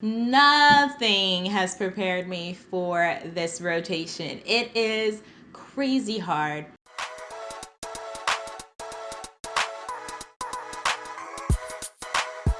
Nothing has prepared me for this rotation. It is crazy hard.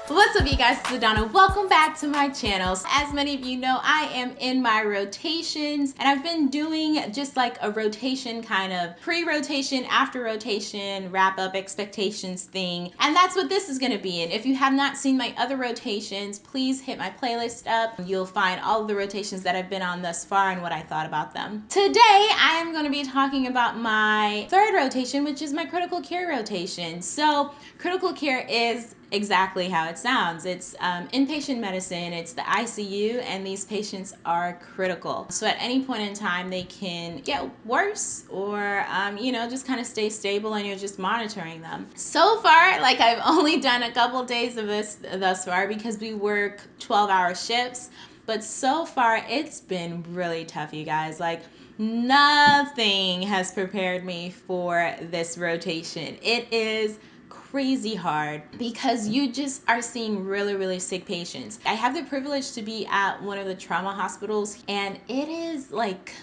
What's up you guys, it's Adana. Welcome back to my channel. As many of you know, I am in my rotations and I've been doing just like a rotation kind of pre-rotation, after rotation, wrap up expectations thing. And that's what this is gonna be in. If you have not seen my other rotations, please hit my playlist up. You'll find all the rotations that I've been on thus far and what I thought about them. Today, I am gonna be talking about my third rotation, which is my critical care rotation. So critical care is exactly how it sounds. It's um, inpatient medicine, it's the ICU, and these patients are critical. So at any point in time, they can get worse or, um, you know, just kind of stay stable and you're just monitoring them. So far, like I've only done a couple days of this thus far because we work 12 hour shifts. But so far, it's been really tough, you guys. Like, nothing has prepared me for this rotation. It is crazy hard because you just are seeing really, really sick patients. I have the privilege to be at one of the trauma hospitals, and it is like,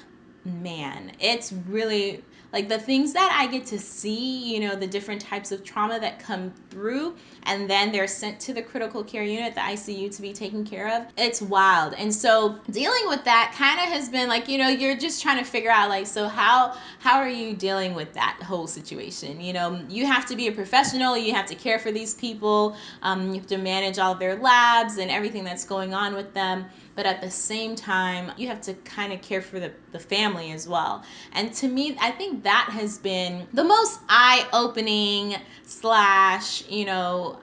man, it's really like the things that I get to see, you know, the different types of trauma that come through, and then they're sent to the critical care unit, the ICU, to be taken care of. It's wild. And so dealing with that kind of has been like, you know, you're just trying to figure out like, so how how are you dealing with that whole situation? You know, you have to be a professional. You have to care for these people. Um, you have to manage all their labs and everything that's going on with them but at the same time, you have to kind of care for the, the family as well. And to me, I think that has been the most eye opening slash, you know,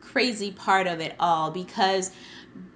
crazy part of it all because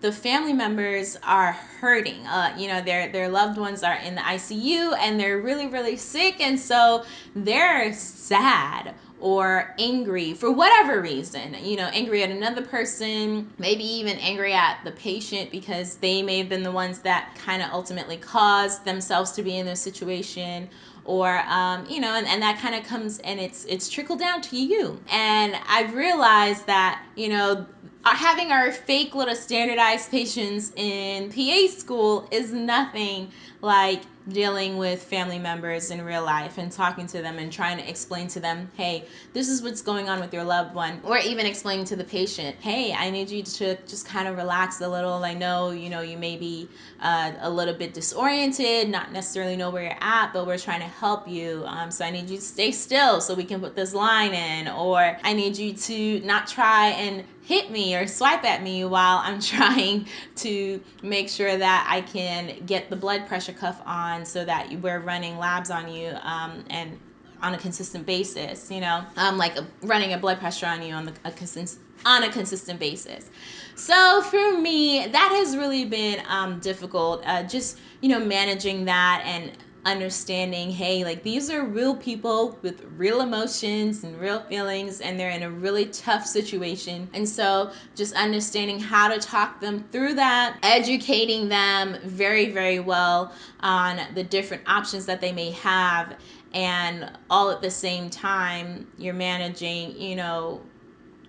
the family members are hurting. Uh, you know, their their loved ones are in the ICU and they're really really sick, and so they're sad or angry for whatever reason, you know, angry at another person, maybe even angry at the patient because they may have been the ones that kind of ultimately caused themselves to be in this situation or um, you know and, and that kind of comes and it's it's trickled down to you. And i've realized that you know having our fake little standardized patients in pa school is nothing like dealing with family members in real life and talking to them and trying to explain to them, hey, this is what's going on with your loved one, or even explaining to the patient, hey, I need you to just kind of relax a little. I know, you know, you may be uh, a little bit disoriented, not necessarily know where you're at, but we're trying to help you. Um, so I need you to stay still so we can put this line in, or I need you to not try and hit me or swipe at me while I'm trying to make sure that I can get the blood pressure cuff on so that we're running labs on you um, and on a consistent basis, you know, um, like a, running a blood pressure on you on the, a consistent on a consistent basis. So for me, that has really been um, difficult. Uh, just you know, managing that and understanding hey like these are real people with real emotions and real feelings and they're in a really tough situation. And so just understanding how to talk them through that educating them very very well on the different options that they may have and all at the same time you're managing you know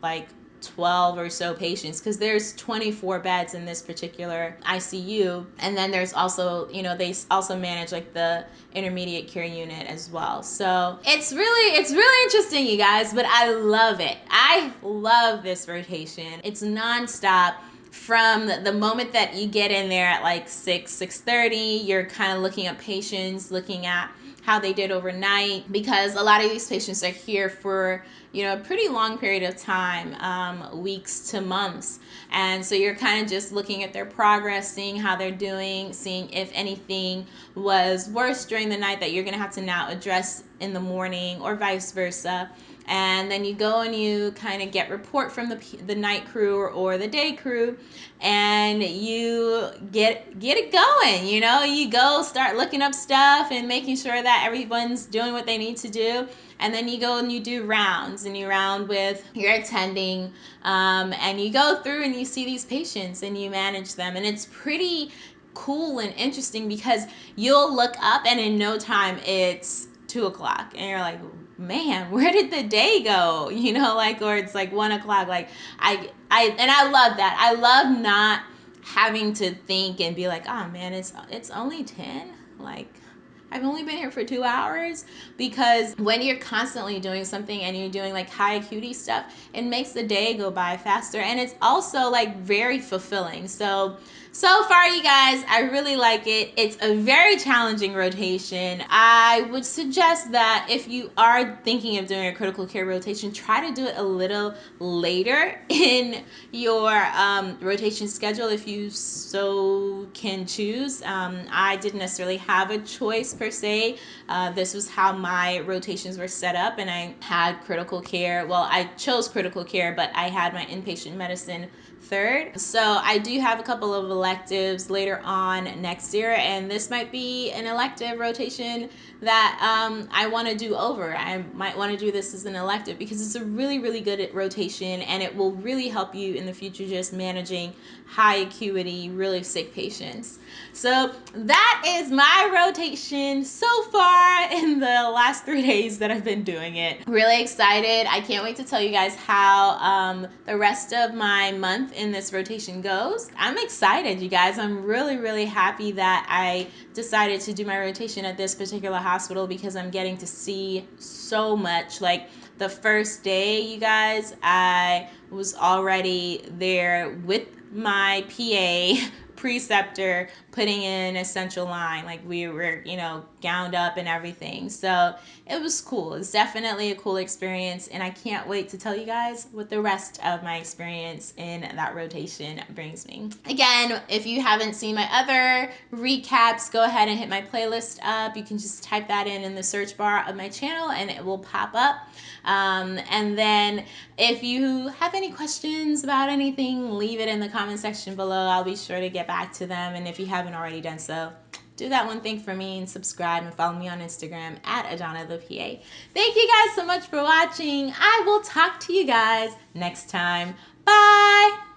like 12 or so patients because there's 24 beds in this particular ICU and then there's also you know they also manage like the intermediate care unit as well. So it's really it's really interesting you guys but I love it. I love this rotation. It's nonstop from the moment that you get in there at like 6 6.30 you're kind of looking at patients looking at how they did overnight because a lot of these patients are here for you know a pretty long period of time um, weeks to months. And so you're kind of just looking at their progress seeing how they're doing seeing if anything was worse during the night that you're going to have to now address in the morning or vice versa and then you go and you kind of get report from the, the night crew or, or the day crew and you get get it going you know? You go start looking up stuff and making sure that everyone's doing what they need to do and then you go and you do rounds and you round with your attending um, and you go through and you see these patients and you manage them. And it's pretty cool and interesting because you'll look up and in no time it's two o'clock and you're like man where did the day go you know like or it's like one o'clock like i i and i love that i love not having to think and be like, oh man, it's it's only 10. Like I've only been here for two hours because when you're constantly doing something and you're doing like high acuity stuff, it makes the day go by faster and it's also like very fulfilling. So so far, you guys, I really like it. It's a very challenging rotation. I would suggest that if you are thinking of doing a critical care rotation, try to do it a little later in your um, rotation schedule if you so can choose. Um, I didn't necessarily have a choice per se. Uh, this was how my rotations were set up, and I had critical care. Well, I chose critical care, but I had my inpatient medicine third. So I do have a couple of electives later on next year, and this might be an elective rotation that um, I want to do over. I might want to do this as an elective because it's a really, really good rotation and it will really help you in the future just managing high acuity, really sick patients. So that is my rotation so far in the last three days that I've been doing it. Really excited. I can't wait to tell you guys how um, the rest of my month in this rotation goes. I'm excited, you guys. I'm really, really happy that I decided to do my rotation at this particular hospital because I'm getting to see so much. Like the first day, you guys, I was already there with my PA preceptor putting in a central line like we were you know gowned up and everything. So it was cool. It's definitely a cool experience and i can't wait to tell you guys what the rest of my experience in that rotation brings me. Again if you haven't seen my other recaps go ahead and hit my playlist up. You can just type that in in the search bar of my channel and it will pop up. Um, and then if you have any questions about anything leave it in the comment section below. I'll be sure to get back to them and if you haven't already done so do that one thing for me and subscribe and follow me on Instagram at Adana the PA. Thank you guys so much for watching. I will talk to you guys next time. Bye.